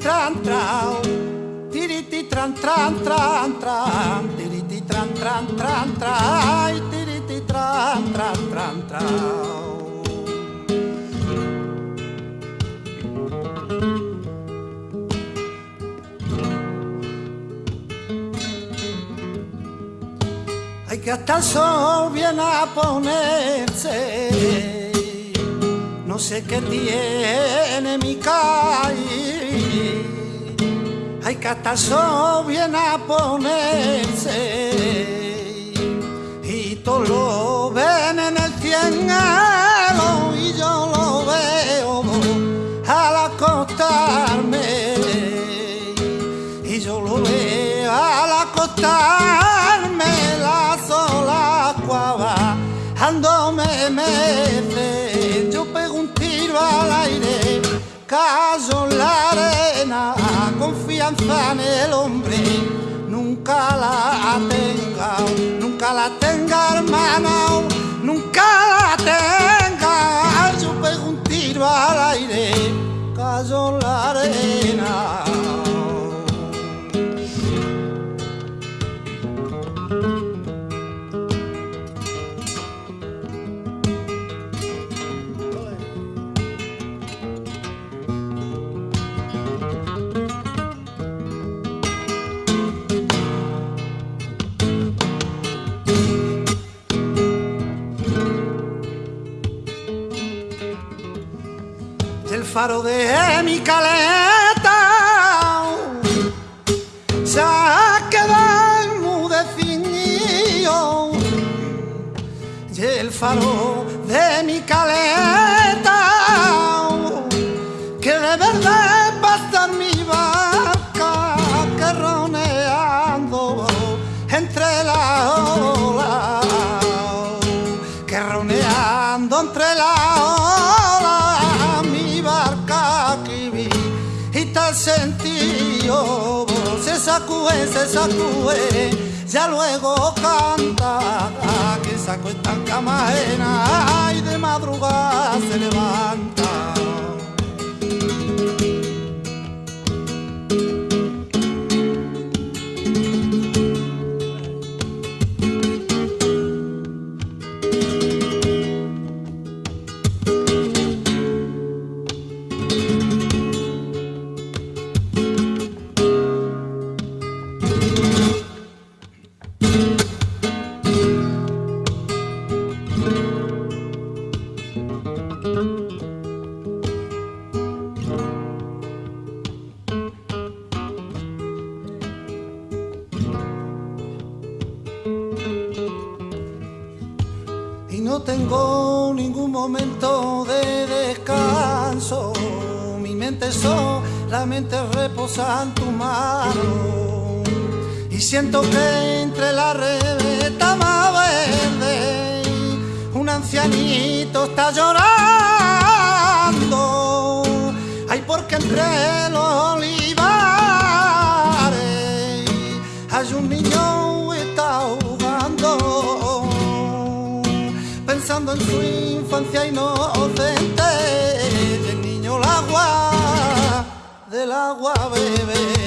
tran trao tiriti tran tran tran tran. Tiriti tran tran tran trai tiriti tran tran tran trao Ay, que hasta el sol viene a ponerse Sé qué tiene mi calle. Hay que viene a ponerse. Y todos lo ven en el cielo y yo lo veo al acostarme. Y yo lo veo al acostarme caso en la arena confianza en el hombre nunca la tenga nunca la tenga hermano nunca la tenga. Yo pego un tiro al aire caso en la arena faro de mi caleta. Se ha quedado enmudecido y el faro se sacude ya luego canta. Que saco esta cama y de madrugada se levanta no tengo ningún momento de descanso. Mi mente solamente reposa en tu mano y siento que entre la reveta más verde un ancianito está llorando. Pensando en su infancia inocente y el niño el agua del agua bebe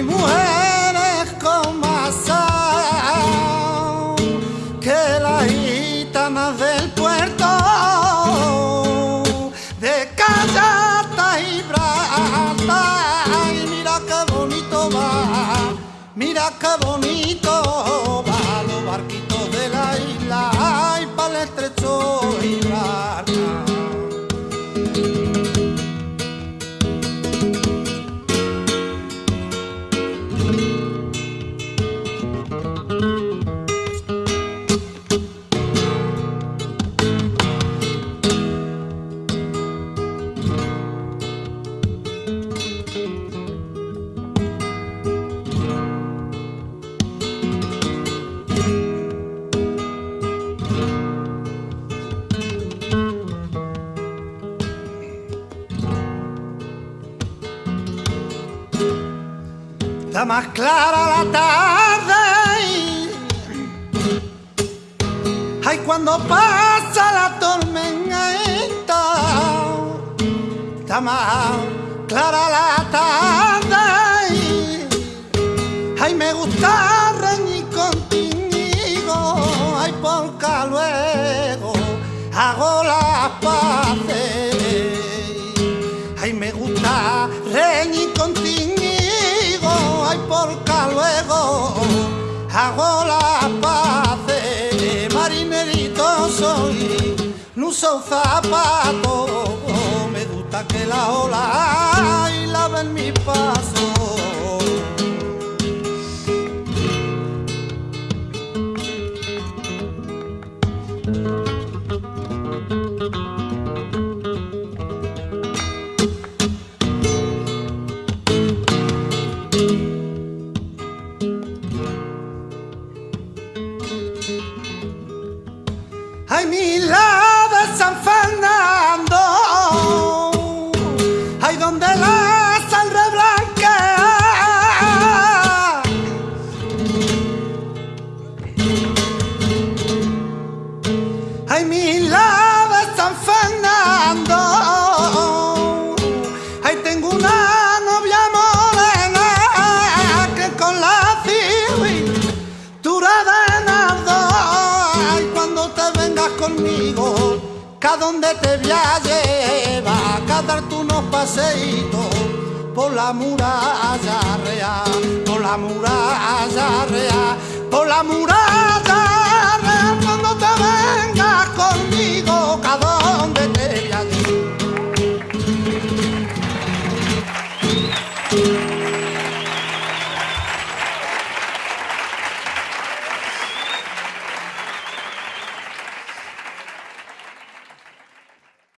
hay mujeres con más que las gitanas del puerto de Callata y Brata. Y mira qué bonito va mira qué bonito está más clara la tarde. Ay, cuando pasa la tormenta, está más clara la tarde. Ay, me gusta reñir contigo, ay, porque luego hago las no uso zapatos, me gusta que la ola y laven mi paso. Ay, mi la Cada donde te voy a llevar, darte unos paseitos por la muralla real, por la muralla real, por la muralla real, cuando te vengas conmigo, que a donde te